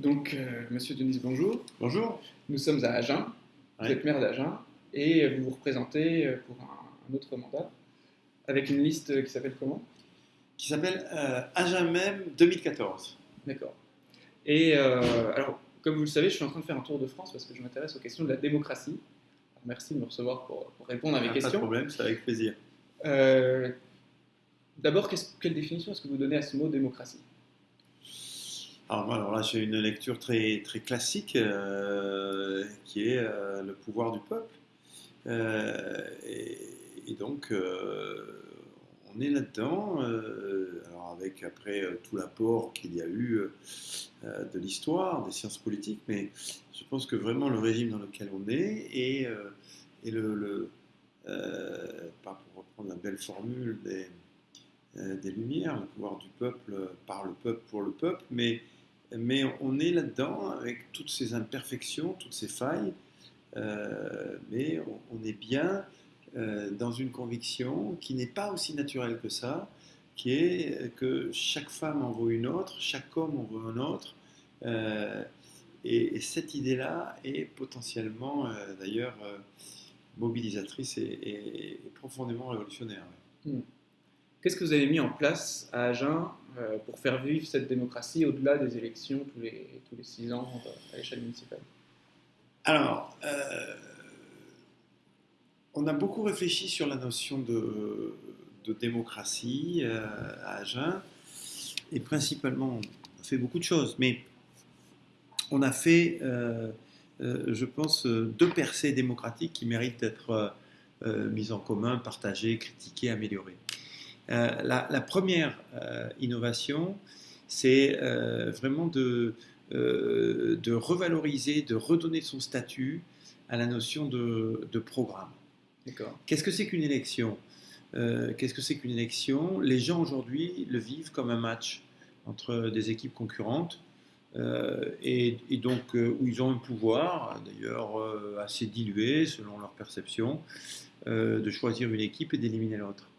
Donc, euh, monsieur Denis, bonjour. Bonjour. Nous sommes à Agen. Vous Ouais. êtes maire d'Agen et vous vous représentez euh, pour un, un autre mandat avec une liste qui s'appelle comment? Qui s'appelle euh, Agen même 2014. D'accord. Et euh, alors, comme vous le savez, je suis en train de faire un tour de France parce que je m'intéresse aux questions de la démocratie. Merci de me recevoir pour, pour répondre à mes Ah, Pas de questions. problème, c'est avec plaisir. Euh, D'abord, quelle définition est-ce que vous donnez à ce mot démocratie? Alors, alors là, j'ai une lecture très, très classique euh, qui est euh, le pouvoir du peuple. Euh, et, donc, on est là-dedans, alors avec après tout l'apport qu'il y a eu de l'histoire, des sciences politiques, mais je pense que vraiment le régime dans lequel on est et, et le, le pas pour reprendre la belle formule des, des Lumières, le pouvoir du peuple par le peuple pour le peuple, mais, mais on est là-dedans avec toutes ces imperfections, toutes ces failles, euh, mais on, est bien euh, dans une conviction qui n'est pas aussi naturelle que ça, qui est que chaque femme en vaut une autre, chaque homme en vaut un autre, euh, et, et cette idée-là est potentiellement euh, d'ailleurs euh, mobilisatrice et, profondément révolutionnaire. Qu'est-ce que vous avez mis en place à Agen euh, pour faire vivre cette démocratie au-delà des élections tous les, six ans euh, à l'échelle municipale? Alors, euh, on a beaucoup réfléchi sur la notion de, démocratie à Agen, et principalement, on a fait beaucoup de choses, mais on a fait, je pense, deux percées démocratiques qui méritent d'être mises en commun, partagées, critiquées, améliorées. Euh, la, première euh, innovation, c'est euh, vraiment de, revaloriser, de redonner son statut à la notion de, programme. Qu'est-ce que c'est qu'une élection? Qu'est-ce que c'est qu'une élection? Les gens aujourd'hui le vivent comme un match entre des équipes concurrentes et, donc où ils ont un pouvoir, d'ailleurs assez dilué selon leur perception, de choisir une équipe et d'éliminer l'autre.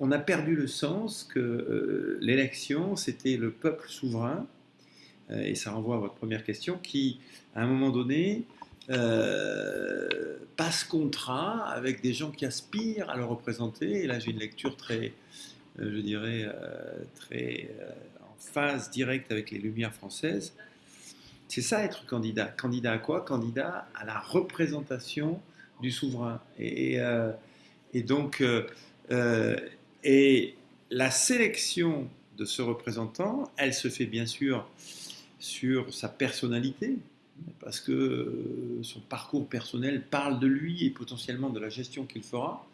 On a perdu le sens que euh, l'élection, c'était le peuple souverain, euh, et ça renvoie à votre première question, qui, à un moment donné, euh, passe contrat avec des gens qui aspirent à le représenter. Et là, j'ai une lecture très, je dirais, très en phase directe avec les Lumières françaises. C'est ça être candidat. Candidat à quoi? Candidat à la représentation du souverain. Et, donc, et la sélection de ce représentant, elle se fait bien sûr sur sa personnalité, parce que euh, son parcours personnel parle de lui et potentiellement de la gestion qu'il fera,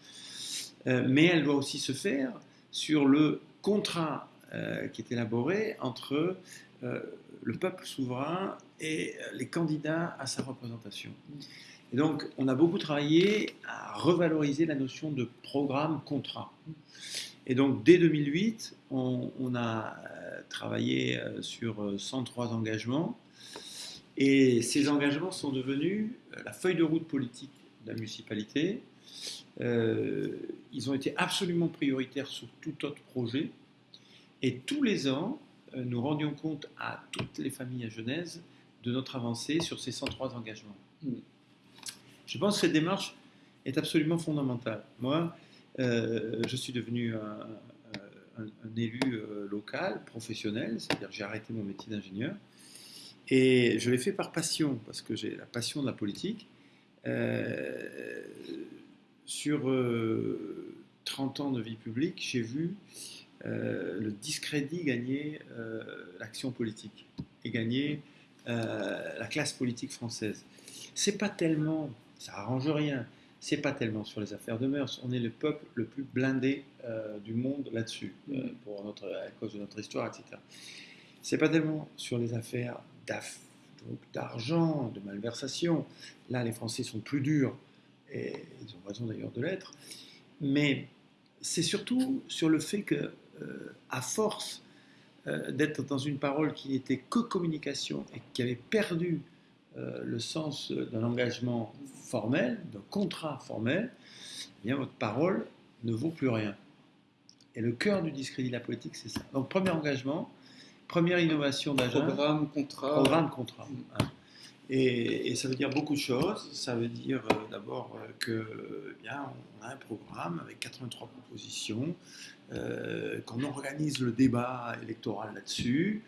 Euh, mais elle doit aussi se faire sur le contrat euh, qui est élaboré entre euh, le peuple souverain et euh, les candidats à sa représentation. Et donc, on a beaucoup travaillé à revaloriser la notion de programme-contrat. Et donc, dès 2008, on, a euh, travaillé euh, sur euh, 103 engagements. Et ces engagements sont devenus euh, la feuille de route politique de la municipalité. Euh, ils ont été absolument prioritaires sur tout autre projet. Et tous les ans, euh, nous rendions compte à toutes les familles à Genèse de notre avancée sur ces 103 engagements. Mm. Je pense que cette démarche est absolument fondamentale. Moi, euh, je suis devenu un, élu euh, local, professionnel, c'est-à-dire j'ai arrêté mon métier d'ingénieur. Et je l'ai fait par passion, parce que j'ai la passion de la politique. Euh, sur euh, 30 ans de vie publique, j'ai vu le discrédit gagner l'action politique et gagner la classe politique française. C'est pas tellement, ça arrange rien, c'est pas tellement sur les affaires de mœurs. On est le peuple le plus blindé euh, du monde là-dessus, euh, pour notre, à cause de notre histoire, etc. C'est pas tellement sur les affaires d'argent, de malversation. Là, les Français sont plus durs, et ils ont raison d'ailleurs de l'être. Mais c'est surtout sur le fait que, euh, à force d'être dans une parole qui n'était que communication et qui avait perdu euh, le sens d'un engagement formel, d'un contrat formel, eh bien votre parole ne vaut plus rien. Et le cœur du discrédit de la politique, c'est ça. Donc, premier engagement, première innovation d'Agen. Programme, contrat. Programme, contrat. hein. Et, ça veut dire beaucoup de choses. Ça veut dire euh, d'abord euh, que eh a un programme avec 83 propositions, euh, qu'on organise le débat électoral là-dessus,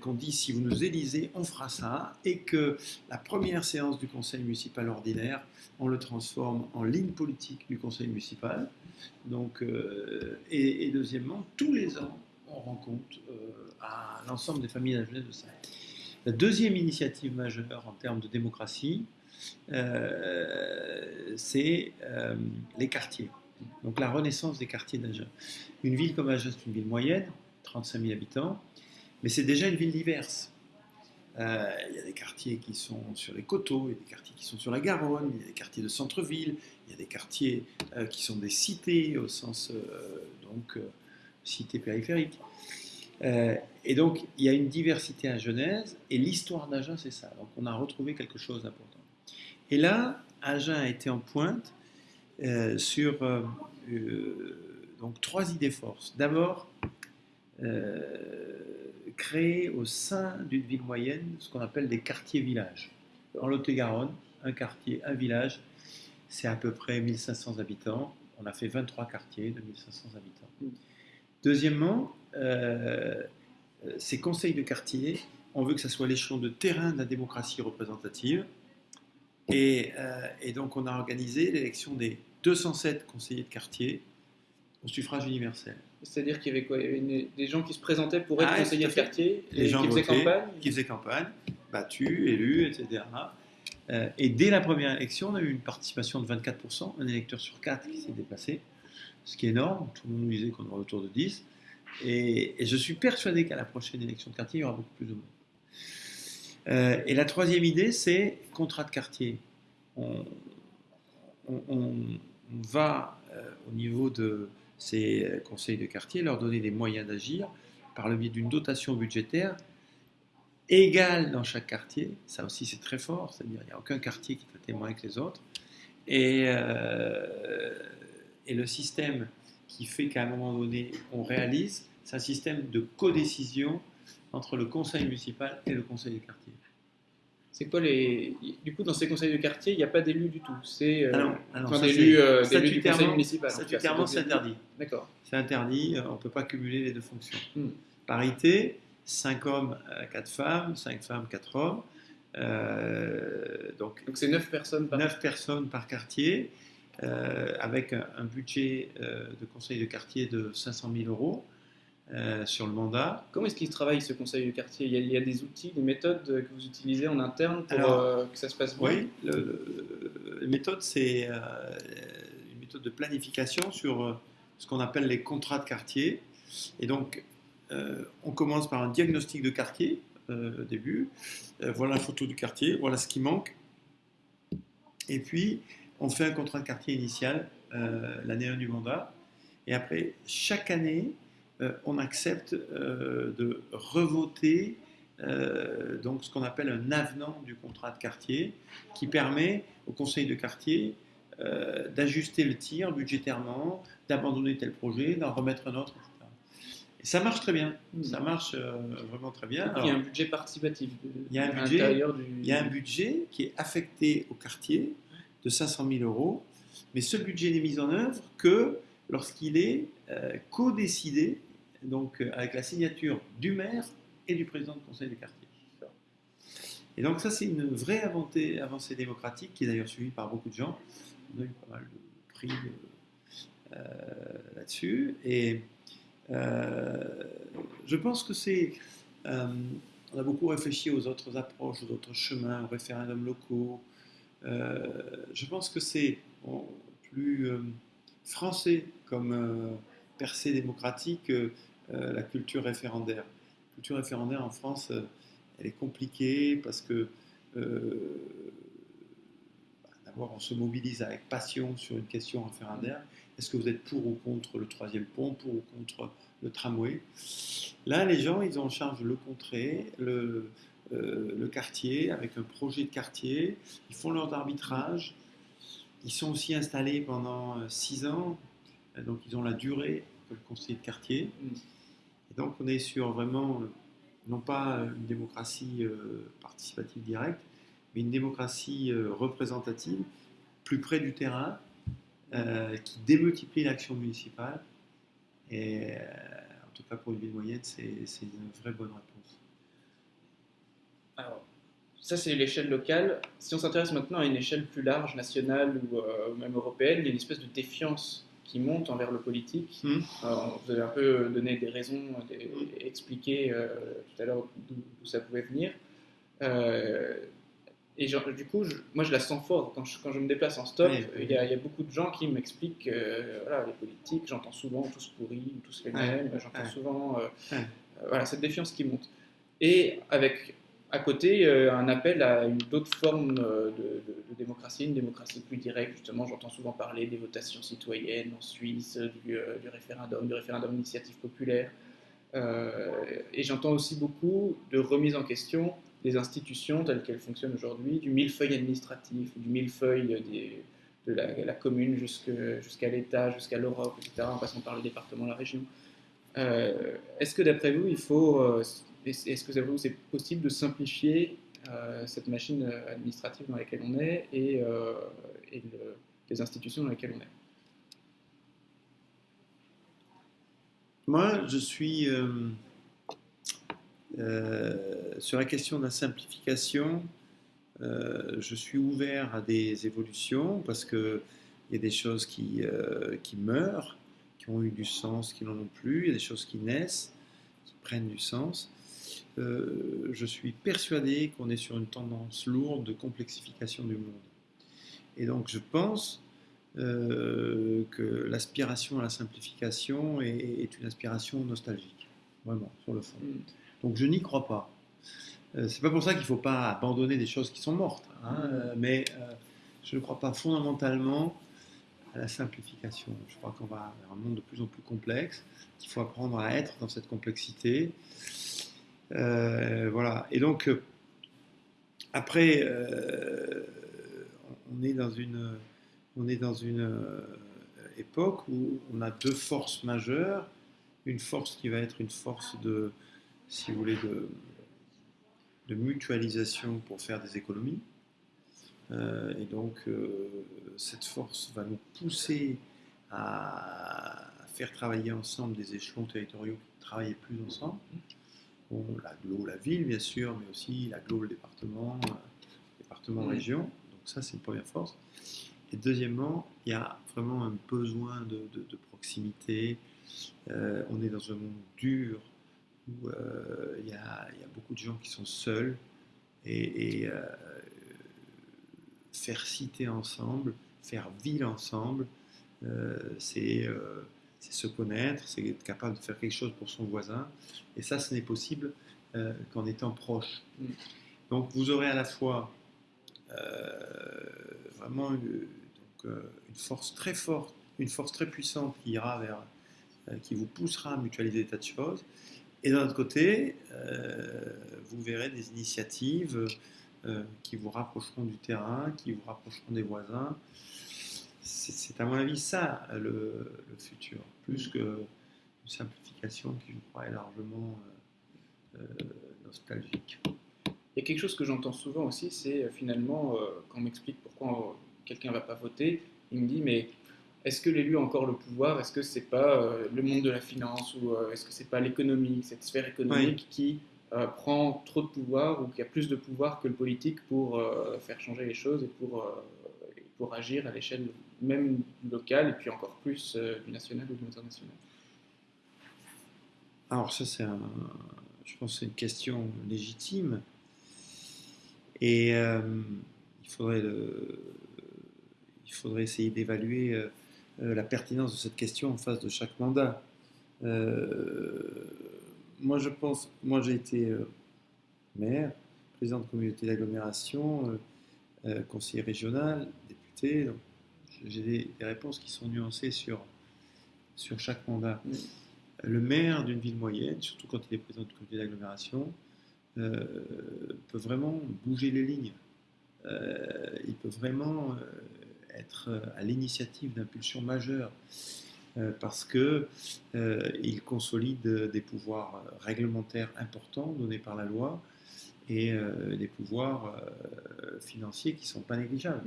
qu'on dit si vous nous élisez, on fera ça, et que la première séance du conseil municipal ordinaire, on le transforme en ligne politique du conseil municipal. Donc, et, deuxièmement, tous les ans, on rend compte à l'ensemble des familles de de ça. La deuxième initiative majeure en termes de démocratie, euh, c'est euh, les quartiers. Donc la renaissance des quartiers d'Agen. Une ville comme Agen, c'est une ville moyenne, 35 000 habitants, mais c'est déjà une ville diverse. Euh, il y a des quartiers qui sont sur les coteaux, il y a des quartiers qui sont sur la Garonne, il y a des quartiers de centre-ville, il y a des quartiers qui sont des cités au sens donc cités périphériques. Euh, et donc il y a une diversité à Genèse et l'histoire d'Agen c'est ça. Donc on a retrouvé quelque chose d'important. Et là, Agen a été en pointe euh, sur euh, donc trois idées forces. D'abord, créer au sein d'une ville moyenne ce qu'on appelle des quartiers-villages. En Lot-et-Garonne, un quartier, un village, c'est à peu près 1500 habitants. On a fait 23 quartiers de 1500 habitants. Deuxièmement, euh, ces conseils de quartier, on veut que ça soit l'échelon de terrain de la démocratie représentative. Et, euh, et donc, on a organisé l'élection des 207 conseillers de quartier au suffrage universel. C'est-à-dire qu'il y avait quoi? Il y avait une- des gens qui se présentaient pour être Ah, conseillers de quartier, Les et gens qui faisaient votaient, campagne. qui faisaient campagne, battus, élus, etc. Euh, et dès la première élection, on a eu une participation de 24%, un électeur sur 4 qui s'est déplacé, ce qui est énorme. Tout le monde nous disait qu'on aurait autour de 10. Et, je suis persuadé qu'à la prochaine élection de quartier, il y aura beaucoup plus de monde. Euh, et la troisième idée, c'est contrat de quartier. On, va, euh, au niveau de ces conseils de quartier, leur donner des moyens d'agir par le biais d'une dotation budgétaire égale dans chaque quartier. Ça aussi, c'est très fort, c'est-à-dire qu'il n'y a aucun quartier qui est moins que les autres. Et, euh, et le système qui fait qu'à un moment donné, on réalise, c'est un système de codécision entre le conseil municipal et le conseil de quartier. C'est quoi les. Du coup, dans ces conseils de quartier, il n'y a pas d'élus du tout. C'est. euh, Ah enfin, d'élus euh, du conseil municipal. Statutairement, c'est interdit. D'accord. C'est interdit, euh, on ne peut pas cumuler les deux fonctions. Hmm. Parité, 5 hommes, 4 femmes, 5 femmes, 4 hommes. Euh, donc Donc c'est 9 personnes par. 9 personnes par quartier, euh, avec un, un budget euh, de conseil de quartier de 500 000 euros euh, sur le mandat. Comment est-ce qu'il travaille ce conseil de quartier? Il y, a, il y a des outils, des méthodes que vous utilisez en interne pour Alors, que ça se passe bien? Oui, le, le- la méthode, c'est une méthode de planification sur ce qu'on appelle les contrats de quartier. Et donc, on commence par un diagnostic de quartier au début. Voilà la photo du quartier, voilà ce qui manque. Et puis, on fait un contrat de quartier initial euh, l'année 1 du mandat. Et après, chaque année, euh, on accepte euh, de revoter donc ce qu'on appelle un avenant du contrat de quartier qui permet au conseil de quartier d'ajuster le tir budgétairement, d'abandonner tel projet, d'en remettre un autre, etc. Et ça marche très bien, ça marche vraiment très bien. il y a un budget participatif. de- Il y a un à budget, l'intérieur du. il y a un budget qui est affecté au quartier de 500 000 euros, mais ce budget n'est mis en œuvre que lorsqu'il est euh, co-décidé, donc euh, avec la signature du maire et du président du conseil de quartier. Et donc ça, c'est une vraie avancée, démocratique qui est d'ailleurs suivie par beaucoup de gens. On a eu pas mal de prix euh, là-dessus. Et je pense que c'est... on a beaucoup réfléchi aux autres approches, aux autres chemins, aux référendums locaux. Euh, je pense que c'est plus euh, français comme euh, percée démocratique que la culture référendaire. La culture référendaire en France, elle est compliquée parce que bah, on se mobilise avec passion sur une question référendaire. Est-ce que vous êtes pour ou contre le troisième pont, pour ou contre le tramway? Là, les gens, ils en charge le contrée, le, euh, le quartier, avec un projet de quartier. Ils font leur arbitrage. Ils sont aussi installés pendant euh, six ans, Euh, donc ils ont la durée que le conseiller de quartier. Mm. Et donc on est sur vraiment, non pas une démocratie participative directe, mais une démocratie représentative, plus près du terrain, qui démultiplie l'action municipale. Et en tout cas pour une ville moyenne, c'est une vraie bonne réponse. Alors, ça, c'est l'échelle locale. Si on s'intéresse maintenant à une échelle plus large, nationale ou euh, même européenne, il y a une espèce de défiance qui monte envers le politique. Hmm. vous avez un peu donné des raisons, des, expliqué euh, tout à l'heure d'où ça pouvait venir. Euh, et du coup, moi, je la sens fort. Quand je, quand je me déplace en stop, il, y a, beaucoup de gens qui m'expliquent voilà, les politiques, j'entends souvent tous pourris, tous les mêmes. J'entends souvent voilà, cette défiance qui monte. Et avec à côté, euh, un appel à une autre forme euh, de, démocratie, une démocratie plus directe. Justement, j'entends souvent parler des votations citoyennes en Suisse, du, euh, référendum, du référendum d'initiative populaire. et j'entends aussi beaucoup de remise en question des institutions telles qu'elles fonctionnent aujourd'hui, du millefeuille administratif, du millefeuille de la, commune jusqu'à l'État, jusqu'à l'Europe, etc., en passant par le département, la région. Est-ce que d'après vous, il faut est-ce que c'est possible de simplifier euh, cette machine administrative dans laquelle on est et, euh, les institutions dans lesquelles on est? Moi, je suis euh, sur la question de la simplification. je suis ouvert à des évolutions parce qu'il y a des choses qui meurent, qui ont eu du sens, qui n'en ont plus. Il y a des choses qui naissent, qui prennent du sens. Euh, je suis persuadé qu'on est sur une tendance lourde de complexification du monde. Et donc je pense euh, que l'aspiration à la simplification est, une aspiration nostalgique, vraiment, sur le fond. Mm. Donc je n'y crois pas. Euh, c'est pas pour ça qu'il ne faut pas abandonner des choses qui sont mortes, hein, mm. mais je ne crois pas fondamentalement à la simplification. Je crois qu'on va vers un monde de plus en plus complexe, qu'il faut apprendre à être dans cette complexité. Euh, voilà. Et donc, euh, après, euh, on est dans une, on est dans une époque où on a deux forces majeures. Une force qui va être une force de, mutualisation pour faire des économies. et donc, cette force va nous pousser à faire travailler ensemble des échelons territoriaux qui travaillent plus ensemble l'aglo, la ville bien sûr, mais aussi l'aglo, le département, euh, département, région. Donc ça, c'est une première force. Et deuxièmement, il y a vraiment un besoin de, proximité. Euh, on est dans un monde dur où euh, il, y a, beaucoup de gens qui sont seuls et, faire cité ensemble, faire ville ensemble, c'est c'est se connaître, c'est être capable de faire quelque chose pour son voisin. Et ça, ce n'est possible euh, qu'en étant proche. Mm. Donc vous aurez à la fois euh, vraiment une, euh, une, force très forte, une force très puissante qui ira vers, qui vous poussera à mutualiser des tas de choses. Et d'un autre côté, vous verrez des initiatives qui vous rapprocheront du terrain, qui vous rapprocheront des voisins c'est à mon avis ça le, futur, plus qu'une simplification qui, je crois, est largement euh, euh, nostalgique. Il y a quelque chose que j'entends souvent aussi, c'est euh, finalement, quand on m'explique pourquoi quelqu'un ne va pas voter, il me dit, mais est-ce que l'élu a encore le pouvoir? Est-ce que c'est pas le monde de la finance ou est-ce que c'est pas l'économie, cette sphère économique qui prend trop de pouvoir ou qui a plus de pouvoir que le politique pour faire changer les choses et pour, pour agir à l'échelle même local et puis encore plus euh, du national ou du international Alors ça c'est un, je pense c'est une question légitime et euh, il faudrait il faudrait essayer d'évaluer euh, la pertinence de cette question en face de chaque mandat. moi je pense, moi j'ai été maire, président de communauté d'agglomération, conseiller régional, député. Donc j'ai des, réponses qui sont nuancées sur, sur chaque mandat. Le maire d'une ville moyenne, surtout quand il est président de comité d'agglomération, euh, peut vraiment bouger les lignes. Euh, il peut vraiment euh, être à l'initiative d'impulsions majeures. parce qu'il consolide des pouvoirs réglementaires importants donnés par la loi et des pouvoirs financiers qui ne sont pas négligeables,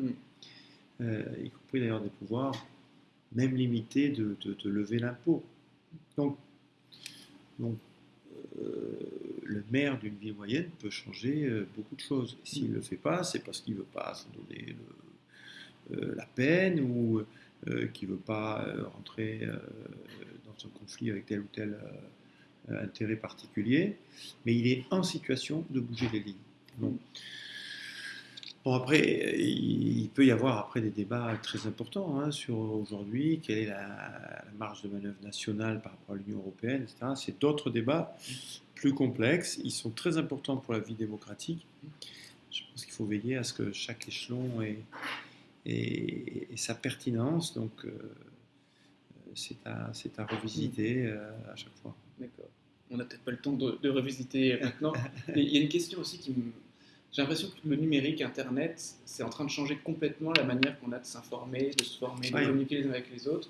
mm. y compris d'ailleurs des pouvoirs même limités de, lever l'impôt. Donc, donc le maire d'une ville moyenne peut changer euh, beaucoup de choses. S'il ne le fait pas, c'est parce qu'il ne veut pas se donner euh, la peine ou euh, qu'il ne veut pas rentrer dans un conflit avec tel ou tel intérêt particulier, mais il est en situation de bouger les lignes. Bon, après, il peut y avoir après des débats très importants hein, sur aujourd'hui, quelle est la, marge de manœuvre nationale par rapport à l'Union européenne, etc. C'est d'autres débats plus complexes. Ils sont très importants pour la vie démocratique. Je pense qu'il faut veiller à ce que chaque échelon ait, sa pertinence. Donc, euh, c'est à, à, revisiter euh, à chaque fois. D'accord. On n'a peut-être pas le temps de, de revisiter maintenant. il y a une question aussi qui me j'ai l'impression que le numérique, Internet, c'est en train de changer complètement la manière qu'on a de s'informer, de se former, de communiquer les uns avec les autres.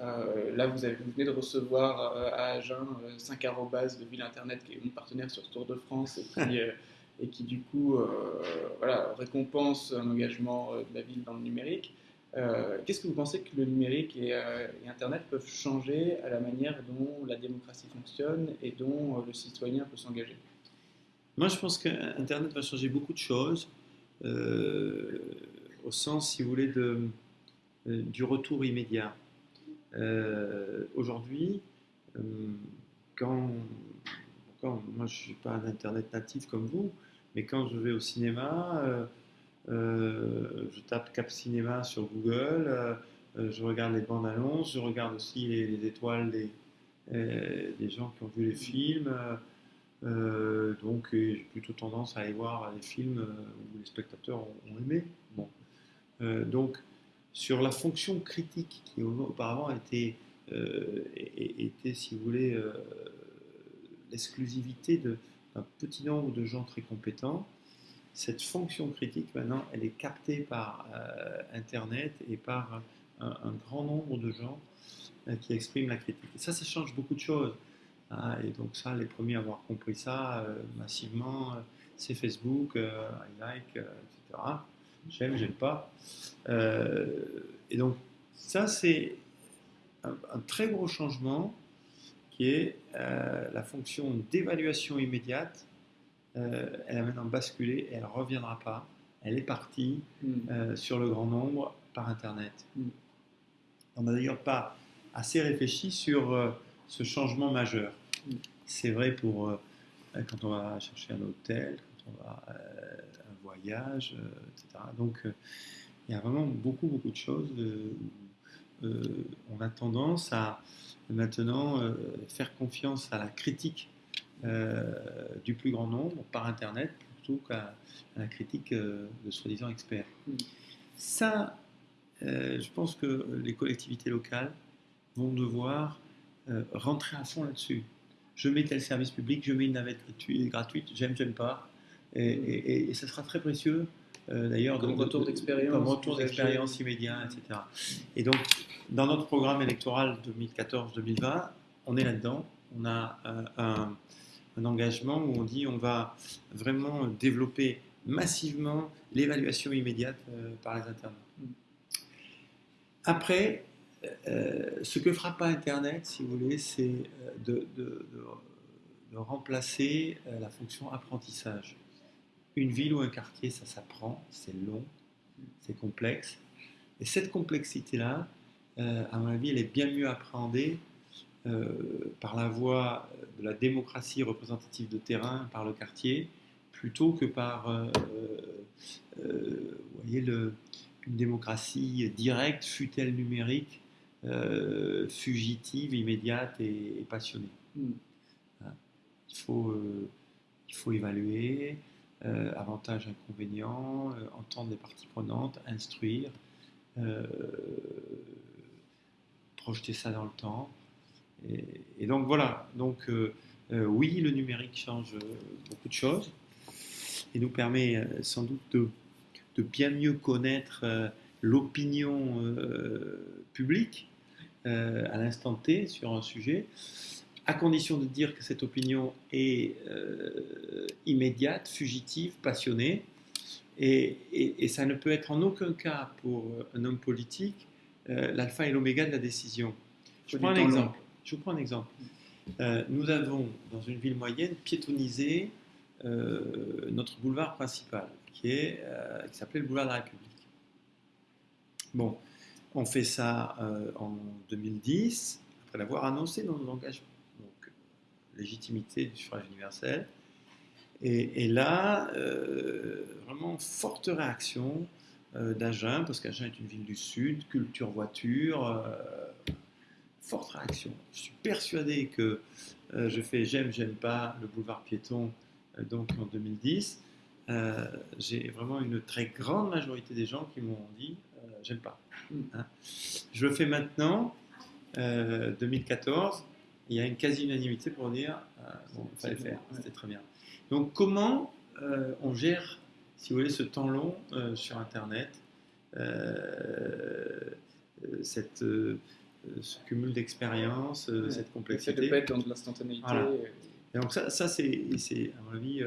Euh, là, vous, avez, venez de recevoir euh, à Agen 5 euh, arrobas de Ville Internet, qui est mon partenaire sur Tour de France, et qui, et qui du coup voilà, récompense un engagement de la ville dans le numérique. Qu'est-ce que vous pensez que le numérique et, et, Internet peuvent changer à la manière dont la démocratie fonctionne et dont le citoyen peut s'engager? Moi, je pense qu'Internet va changer beaucoup de choses, euh, au sens, si vous voulez, euh, du retour immédiat. Euh, aujourd'hui, quand, moi je ne suis pas un Internet natif comme vous, mais quand je vais au cinéma, je tape Cap Cinéma sur Google, je regarde les bandes annonces, je regarde aussi les, étoiles des, gens qui ont vu les films. Euh, donc j'ai plutôt tendance à aller voir des films euh, où les spectateurs ont, aimé. Euh, donc sur la fonction critique qui auparavant était, était si vous voulez, l'exclusivité d'un petit nombre de gens très compétents, cette fonction critique maintenant, elle est captée par Internet et par un, un, grand nombre de gens qui expriment la critique. Et ça, ça change beaucoup de choses. Ah, et donc ça, les premiers à avoir compris ça euh, massivement, euh, c'est Facebook, euh, I like, etc. J'aime, j'aime pas. et donc ça, c'est un, très gros changement qui est la fonction d'évaluation immédiate. elle a maintenant basculé et elle ne reviendra pas. Elle est partie mm. sur le grand nombre par Internet. Mm. On n'a d'ailleurs pas assez réfléchi sur ce changement majeur. C'est vrai pour euh, quand on va chercher un hôtel, quand on va euh, un voyage, euh, etc. Donc il y a vraiment beaucoup, beaucoup de choses. on a tendance à maintenant faire confiance à la critique du plus grand nombre par Internet plutôt qu'à la critique de soi-disant experts. Ça, je pense que les collectivités locales vont devoir rentrer à fond là-dessus je mets tel service public, je mets une navette gratuite, j'aime, j'aime pas. Et, et, ça sera très précieux, euh, d'ailleurs. Comme retour d'expérience. Comme retour d'expérience immédiat, etc. Et donc, dans notre programme électoral 2014-2020, on est là-dedans. On a euh, un, engagement où on dit on va vraiment développer massivement l'évaluation immédiate euh, par les internautes. Mm. Après, euh, ce que fera Internet, si vous voulez, c'est euh, de, remplacer euh, la fonction apprentissage. Une ville ou un quartier, ça s'apprend, c'est long, c'est complexe. Et cette complexité-là, à mon avis, elle est bien mieux appréhendée par la voie de la démocratie représentative de terrain, par le quartier, plutôt que par voyez, une démocratie directe, fut-elle numérique, euh, fugitive, immédiate et, passionnée. Hmm. Il, faut, euh, il faut évaluer, euh, avantages, inconvénients, entendre les parties prenantes, instruire, projeter ça dans le temps. Et, donc voilà, donc oui, le numérique change beaucoup de choses et nous permet sans doute de, de bien mieux connaître l'opinion publique euh, à l'instant T sur un sujet, à condition de dire que cette opinion est euh, immédiate, fugitive, passionnée. Et, et, ça ne peut être en aucun cas pour un homme politique l'alpha et l'oméga de la décision. Je prends, un exemple. Je vous prends un exemple. nous avons, dans une ville moyenne, piétonnisé notre boulevard principal, qui s'appelait le boulevard de la République. Bon, on fait ça euh, en 2010, après l'avoir annoncé dans nos engagements. Donc, légitimité du suffrage universel. Et, là, euh, vraiment forte réaction euh, d'Agen, parce qu'Agen est une ville du Sud, culture voiture, forte réaction. Je suis persuadé que je fais j'aime, j'aime pas le boulevard piéton, donc en 2010. J'ai vraiment une très grande majorité des gens qui m'ont dit j'aime pas. Hein. Je le fais maintenant, 2014, euh, il y a une quasi-unanimité pour dire euh, bon, il fallait faire, c'était très bien. Donc, comment euh, on gère, si vous voulez, ce temps long sur Internet, cette, ce cumul d'expérience, cette complexité? de pas être dans de l'instantanéité. Et donc, ça, ça c'est, à mon avis,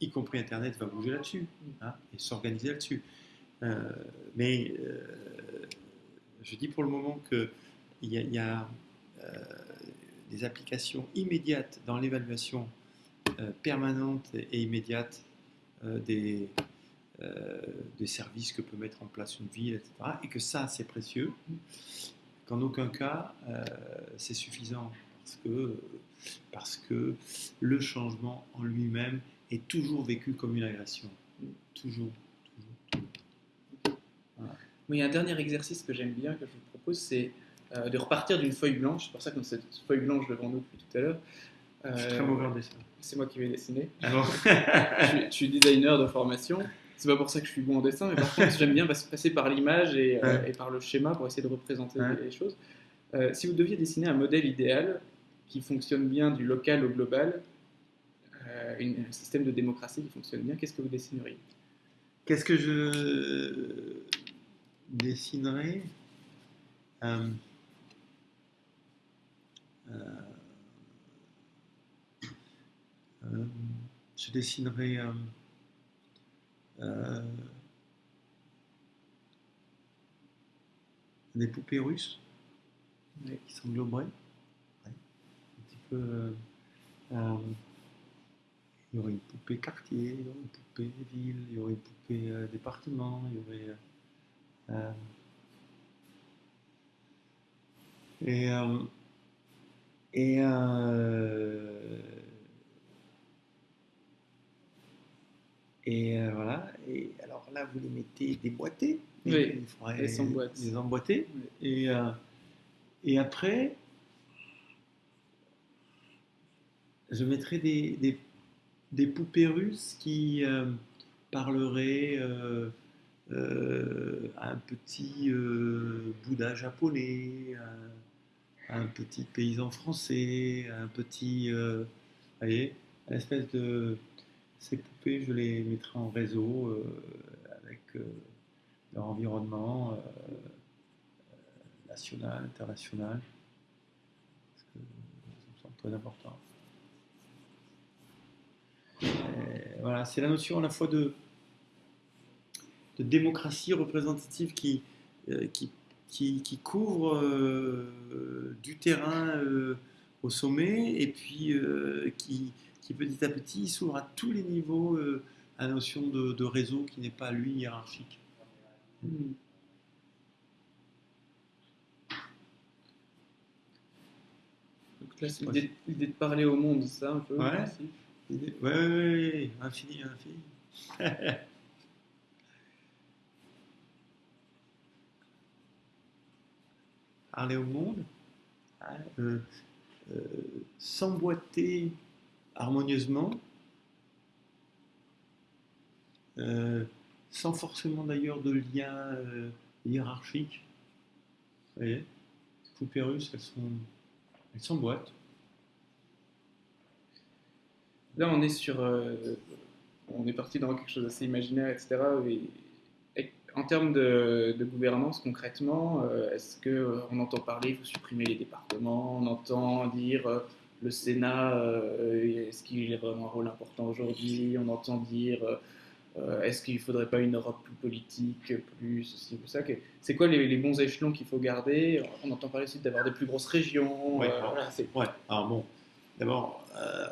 y compris Internet, va bouger là-dessus hmm. hein, et s'organiser là-dessus. Euh, mais euh, je dis pour le moment qu'il y a, y a euh, des applications immédiates dans l'évaluation permanente et immédiate des, des services que peut mettre en place une ville, etc. Et que ça, c'est précieux. Qu'en aucun cas, c'est suffisant. Parce que, parce que le changement en lui-même est toujours vécu comme une agression. Toujours il y a un dernier exercice que j'aime bien, que je vous propose, c'est euh, de repartir d'une feuille blanche. C'est pour ça qu'on a cette feuille blanche devant nous depuis tout à l'heure. je suis très mauvais en dessin. C'est moi qui vais dessiner. je, suis, designer de formation. C'est pas pour ça que je suis bon en dessin, mais par contre, j'aime bien passer par l'image et, euh, par le schéma pour essayer de représenter les choses. Euh, si vous deviez dessiner un modèle idéal qui fonctionne bien du local au global, un système de démocratie qui fonctionne bien, qu'est-ce que vous dessineriez? Qu'est-ce que je dessinerai euh, euh, euh, je dessinerai des poupées russes qui s'engloberaient. Un petit peu il y aurait une poupée quartier, une poupée ville, il y aurait une poupée département, il y euh, et euh, et euh, et voilà. Et alors là, vous les mettez déboîtés. Oui, les, emboîtés. Et, et après, je mettrai des, des, des poupées russes qui parleraient euh, un petit euh, Bouddha japonais, un, petit paysan français, un petit. Euh, voyez, une espèce de. Ces poupées, je les mettrai en réseau avec leur environnement national, international. Parce que ça me semble très important. voilà, c'est la notion à la fois de, démocratie représentative qui, euh, qui, qui, couvre euh, du terrain euh, au sommet et puis qui, qui, petit à petit s'ouvre à tous les niveaux à la notion de, réseau qui n'est pas lui hiérarchique. Hmm. Donc là, c'est l'idée, de parler au monde, ça un peu? Ouais, ouais, ouais, ouais, infini, infini. parler au monde, hein, euh, euh, s'emboîter harmonieusement, euh, sans forcément d'ailleurs de lien hiérarchique. Vous voyez, les poupées russes, elles sont, elles s'emboîtent. Là, on est sur, on est parti dans quelque chose d'assez imaginaire, etc En termes de, gouvernance, concrètement, euh, est-ce qu'on euh, on entend parler, vous supprimez les départements, on entend dire euh, le Sénat, est-ce qu'il a vraiment un rôle important aujourd'hui On entend dire est-ce qu'il ne faudrait pas une Europe plus politique, plus ceci, plus ça C'est quoi les, bons échelons qu'il faut garder? On entend parler aussi d'avoir des plus grosses régions. Ouais, alors bon, d'abord,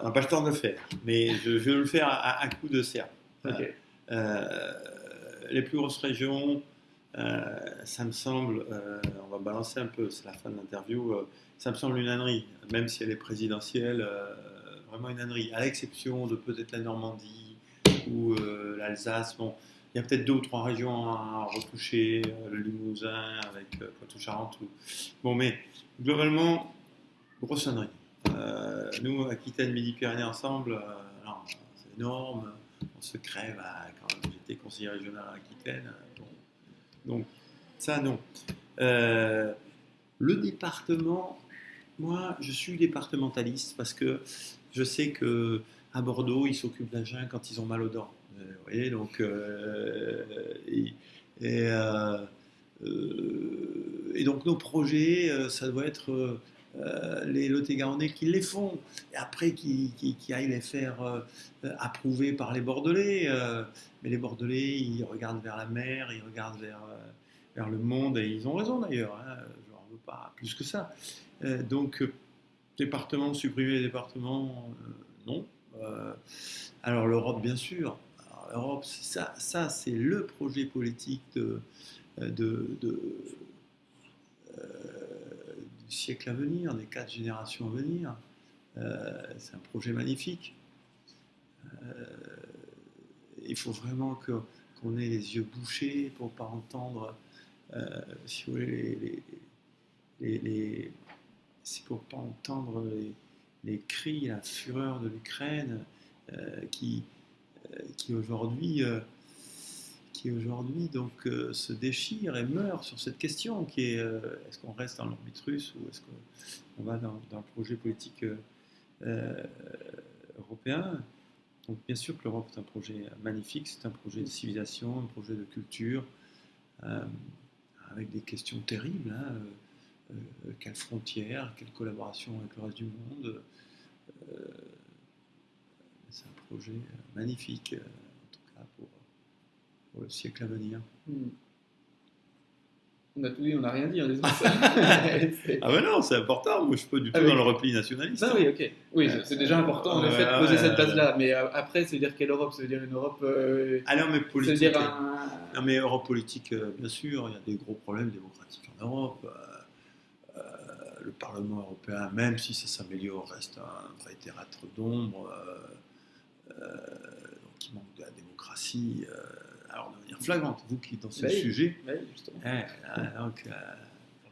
on n'a pas le temps de le faire, mais je, vais le faire à, coup de serre. Les plus grosses régions, euh, ça me semble, euh, on va balancer un peu, c'est la fin de l'interview, euh, ça me semble une ânerie, même si elle est présidentielle, vraiment une ânerie, à l'exception de peut-être la Normandie ou l'Alsace. Bon, il y a peut-être deux ou trois régions à retoucher, le Limousin avec Poitou-Charentes. Bon, mais globalement, grosse ânerie. nous, Aquitaine, Midi-Pyrénées ensemble, c'est énorme, on se crève quand conseiller régional à Aquitaine. Donc, ça, non. Euh, le département, moi, je suis départementaliste parce que je sais que à Bordeaux, ils s'occupent d'Agen quand ils ont mal aux dents. Euh, vous voyez, donc, euh, et, donc nos projets, ça doit être les Lot-et-Garonnais qui les font, et après qui, qui, aillent les faire approuver par les Bordelais. mais les Bordelais, ils regardent vers la mer, ils regardent vers vers le monde, et ils ont raison d'ailleurs, hein, je n'en veux pas plus que ça. Euh, donc, euh, département, supprimer les départements, euh, non. alors l'Europe, bien sûr. L'Europe, ça, ça c'est le projet politique de, de, du siècle à venir, des quatre générations à venir. c'est un projet magnifique. il faut vraiment qu'on ait les yeux bouchés pour ne pas entendre euh, si vous voulez, les, c'est pour pas entendre les, cris, la fureur de l'Ukraine euh, qui, euh, qui aujourd'hui qui aujourd'hui donc se déchire et meurt sur cette question qui est est-ce qu'on reste dans l'orbite russe ou est-ce qu'on va dans, le projet politique européen? Donc bien sûr que l'Europe est un projet magnifique, c'est un projet de civilisation, un projet de culture avec des questions terribles. Hein, euh, euh, quelles frontières, quelle collaboration avec le reste du monde. Euh, c'est un projet magnifique, en tout cas pour, le siècle à venir. Hmm. On a tout dit, on n'a rien dit ça. ah ben non, c'est important. Moi, je suis pas du tout ah dans le repli nationaliste. Ah oui, ok. Oui, c'est déjà important en effet de poser cette base-là. Mais après, c'est dire quelle Europe Ça veut dire une Europe. Euh... Ah non, mais politique. Dire un... Non, mais Europe politique, euh, bien sûr. Il y a des gros problèmes démocratiques en Europe. Euh, euh, le Parlement européen, même si ça s'améliore, reste un vrai théâtre d'ombre. donc, il manque de la démocratie alors de manière flagrante, vous qui êtes dans ce sujet. donc,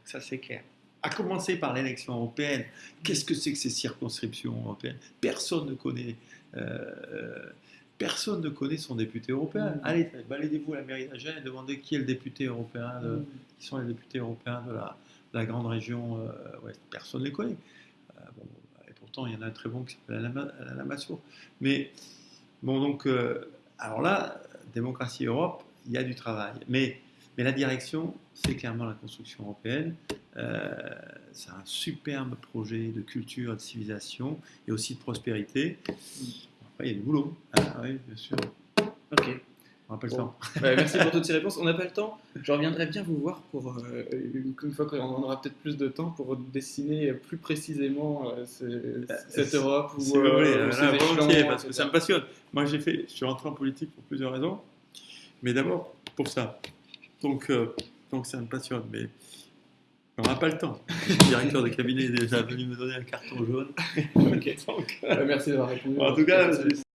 ça c'est clair. À commencer par l'élection européenne, qu'est-ce que c'est que ces circonscriptions européennes? Personne ne connaît. Euh, personne ne connaît son député européen. Mm. Allez, baladez-vous à la mairie d'Agen et demandez qui est le député européen, mm. qui sont les députés européens de la, grande région euh, ouest. Personne ne les connaît. Euh, et pourtant, il y en a un très bon qui s'appelle Alain Lamassoure. Mais bon, donc, alors là, démocratie Europe, il y a du travail. Mais, mais la direction, c'est clairement la construction européenne. Euh, c'est un superbe projet de culture, de civilisation et aussi de prospérité. Après, il y a du boulot. Ah, oui, bien sûr. Ok. On n'a pas le temps. merci pour toutes ces réponses. On n'a pas le temps. Je reviendrai bien vous voir pour euh, une, fois qu'on aura peut-être plus de temps pour dessiner plus précisément euh, cette Europe ou, volontiers, parce que ça me passionne. Moi, j'ai fait, je suis rentré en politique pour plusieurs raisons. Mais d'abord, pour ça. Donc, euh, donc ça me passionne. Mais on n'a pas le temps. Le directeur de cabinet est déjà venu me donner un carton jaune. ok. Donc, euh, merci d'avoir répondu. En tout cas,